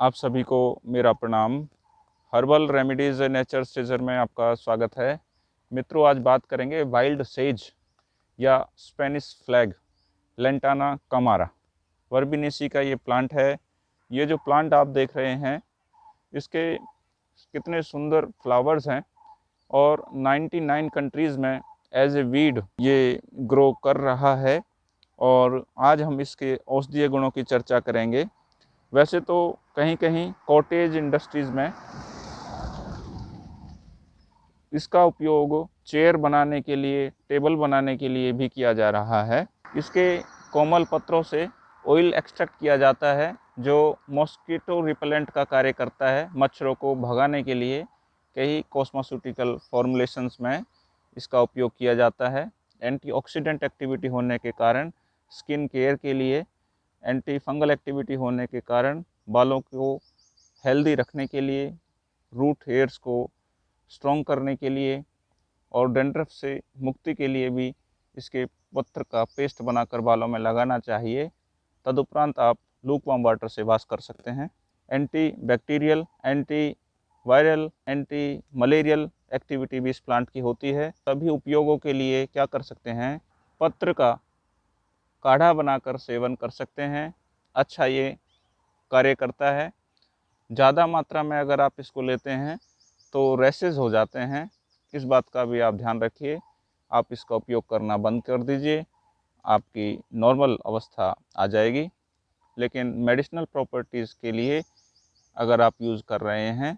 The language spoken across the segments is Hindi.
आप सभी को मेरा प्रणाम। हर्बल रेमेडीज़ नेचर सीजर में आपका स्वागत है। मित्रों, आज बात करेंगे वाइल्ड सेज या Spanish flag, lantana camara. Verbenaceae का ये प्लांट है। ये जो प्लांट आप देख रहे हैं, इसके कितने सुंदर फ्लावर्स हैं और 99 कंट्रीज़ में एज ए वीड ये ग्रो कर रहा है और आज हम इसके औषधीय गुणों की चर्चा करेंगे। वैसे तो कहीं कहीं कॉटेज इंडस्ट्रीज़ में इसका उपयोग चेयर बनाने के लिए, टेबल बनाने के लिए भी किया जा रहा है। इसके कोमल पत्रों से ऑयल एक्सट्रैक्ट किया जाता है, जो मॉस्किटो रिपेलेंट का कार्य करता है मच्छरों को भगाने के लिए। कई कॉस्मोसूटिकल फॉर्मुलेशंस में इसका उपयोग किया जाता है। एंटीऑक्सीडेंट एक्टिविटी होने के कारण स्किन केयर के लिए एंटी फंगल एक्टिविटी होने के कारण बालों को हेल्दी रखने के लिए रूट हेयर्स को स्ट्रॉन्ग करने के लिए और डेंड्रफ से मुक्ति के लिए भी इसके पत्र का पेस्ट बनाकर बालों में लगाना चाहिए। तदुपरांत आप लूकवाम वाटर से वाश कर सकते हैं। Anti bacterial anti viral anti malarial activity भी इस प्लांट की होती है। सभी उपयोगों के लिए क्या कर सकते हैं? पत्र का काढ़ा बनाकर सेवन कर सकते हैं। अच्छा ये कार्य करता है। ज़्यादा मात्रा में अगर आप इसको लेते हैं तो रैसेज हो जाते हैं। इस बात का भी आप ध्यान रखिए। आप इसका उपयोग करना बंद कर दीजिए। आपकी नॉर्मल अवस्था आ जाएगी। लेकिन मेडिसिनल प्रॉपर्टीज़ के लिए अगर आप यूज़ कर रहे हैं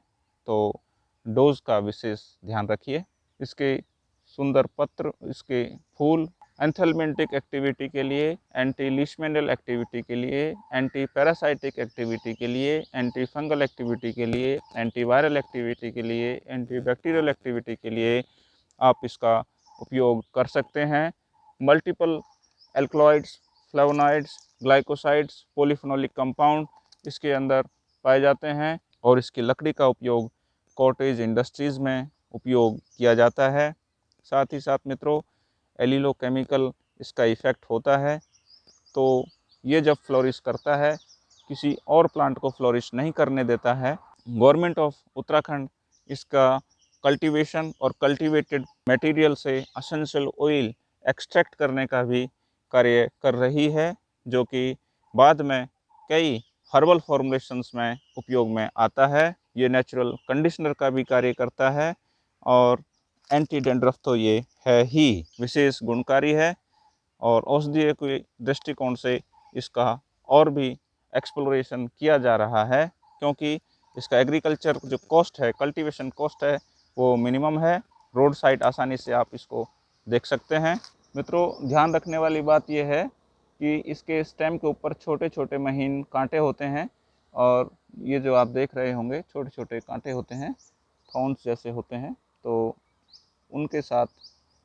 तो डोज का विशेष ध्यान रखिए। इसके सुंदर पत्र, इसके फूल एंथलमेंटिक एक्टिविटी के लिए एंटी लिशमेंडल एक्टिविटी के लिए एंटी पैरासाइटिक एक्टिविटी के लिए एंटी फंगल एक्टिविटी के लिए एंटी वायरल एक्टिविटी के लिए एंटी बैक्टीरियल एक्टिविटी के लिए आप इसका उपयोग कर सकते हैं। Multiple alkaloids, flavonoids, glycosides, polyphenolic compound इसके अंदर पाए जाते हैं और इसकी लकड़ी का उपयोग कॉटेज इंडस्ट्रीज़ में उपयोग किया जाता है। साथ ही साथ मित्रों एलिलो केमिकल इसका इफ़ेक्ट होता है। तो ये जब फ्लोरिश करता है, किसी और प्लांट को फ्लोरिश नहीं करने देता है। गवर्नमेंट ऑफ़ उत्तराखंड इसका कल्टीवेशन और कल्टीवेटेड मटेरियल से असेंशियल ऑयल एक्सट्रैक्ट करने का भी कार्य कर रही है, जो कि बाद में कई हर्बल फॉर्मुलेशंस में उपयोग में आता है। ये नेचुरल कंडीशनर का भी कार्य करता है और एंटी डेंड्रफ तो ये है ही। विशेष गुणकारी है और औषधीय के दृष्टिकोण से इसका और भी एक्सप्लोरेशन किया जा रहा है, क्योंकि इसका एग्रीकल्चर जो कॉस्ट है कल्टीवेशन कॉस्ट है, वो मिनिमम है। रोड साइड आसानी से आप इसको देख सकते हैं। मित्रों, ध्यान रखने वाली बात यह है कि इसके स्टेम के ऊपर छोटे छोटे महीन कांटे होते हैं और ये जो आप देख रहे होंगे छोटे छोटे कांटे होते हैं थॉन्स जैसे होते हैं तो उनके साथ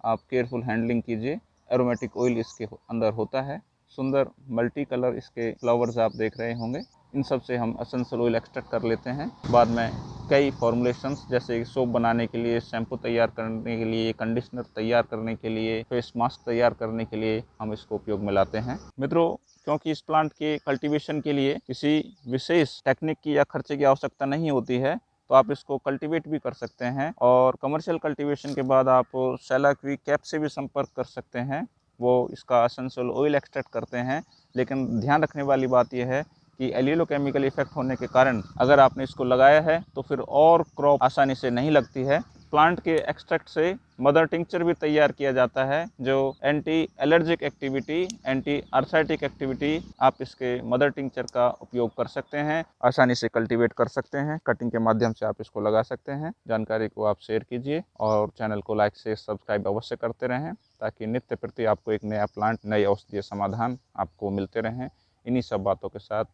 आप केयरफुल हैंडलिंग कीजिए। एरोमेटिक ऑयल इसके अंदर होता है। सुंदर मल्टी कलर इसके फ्लावर्स आप देख रहे होंगे। इन सबसे हम असेंशियल ऑयल एक्सट्रैक्ट कर लेते हैं। बाद में कई फॉर्मुलेशंस जैसे सोप बनाने के लिए शैम्पू तैयार करने के लिए कंडीशनर तैयार करने के लिए फेस मास्क तैयार करने के लिए हम इसको उपयोग में लाते हैं। मित्रों, क्योंकि इस प्लांट के कल्टीवेशन के लिए किसी विशेष टेक्निक की या खर्चे की आवश्यकता नहीं होती है तो आप इसको कल्टीवेट भी कर सकते हैं और कमर्शियल कल्टीवेशन के बाद आप सेलाक्वी कैप से भी संपर्क कर सकते हैं। वो इसका असेंशियल ऑयल एक्सट्रैक्ट करते हैं। लेकिन ध्यान रखने वाली बात यह है कि एलियलो केमिकल इफ़ेक्ट होने के कारण अगर आपने इसको लगाया है तो फिर और क्रॉप आसानी से नहीं लगती है। प्लांट के एक्सट्रैक्ट से मदर टिंक्चर भी तैयार किया जाता है, जो anti allergic activity anti arthritic activity आप इसके मदर टिंक्चर का उपयोग कर सकते हैं, आसानी से कल्टीवेट कर सकते हैं कटिंग के माध्यम से आप इसको लगा सकते हैं। जानकारी को आप शेयर कीजिए और चैनल को लाइक से सब्सक्राइब अवश्य करते रहें, ताकि नित्य प्रति आपको एक नया प्लांट नए औषधीय समाधान आपको मिलते रहें। इन्हीं सब बातों के साथ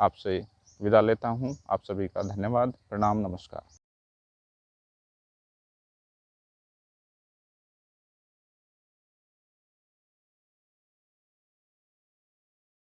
आपसे विदा लेता हूँ। आप सभी का धन्यवाद। प्रणाम, नमस्कार।